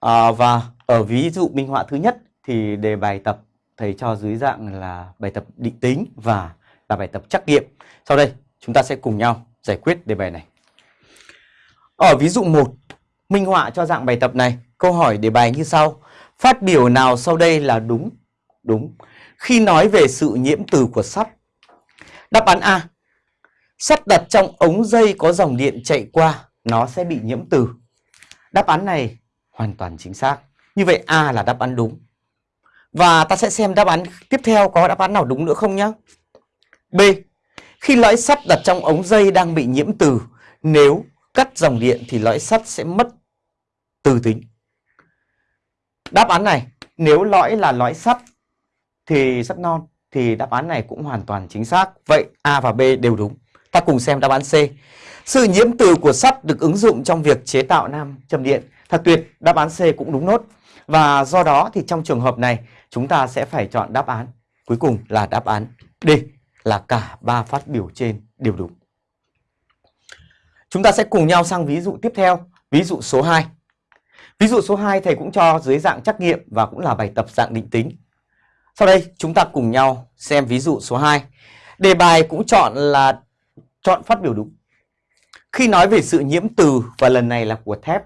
À, và ở ví dụ minh họa thứ nhất thì đề bài tập thầy cho dưới dạng là bài tập định tính và là bài tập trắc nghiệm. Sau đây chúng ta sẽ cùng nhau giải quyết đề bài này. Ở ví dụ 1, minh họa cho dạng bài tập này, câu hỏi đề bài như sau. Phát biểu nào sau đây là đúng? Đúng. Khi nói về sự nhiễm từ của sắt. Đáp án A. Sắt đặt trong ống dây có dòng điện chạy qua, nó sẽ bị nhiễm từ. Đáp án này hoàn toàn chính xác. Như vậy A là đáp án đúng. Và ta sẽ xem đáp án tiếp theo có đáp án nào đúng nữa không nhé. B. Khi lõi sắt đặt trong ống dây đang bị nhiễm từ, nếu cắt dòng điện thì lõi sắt sẽ mất từ tính. Đáp án này, nếu lõi là lõi sắt thì sắt non thì đáp án này cũng hoàn toàn chính xác. Vậy A và B đều đúng. Ta cùng xem đáp án C. Sự nhiễm từ của sắt được ứng dụng trong việc chế tạo nam châm điện. Thật tuyệt, đáp án C cũng đúng nốt. Và do đó thì trong trường hợp này chúng ta sẽ phải chọn đáp án cuối cùng là đáp án D là cả ba phát biểu trên đều đúng. Chúng ta sẽ cùng nhau sang ví dụ tiếp theo, ví dụ số 2. Ví dụ số 2 thầy cũng cho dưới dạng trắc nghiệm và cũng là bài tập dạng định tính. Sau đây chúng ta cùng nhau xem ví dụ số 2. Đề bài cũng chọn là chọn phát biểu đúng. Khi nói về sự nhiễm từ và lần này là của thép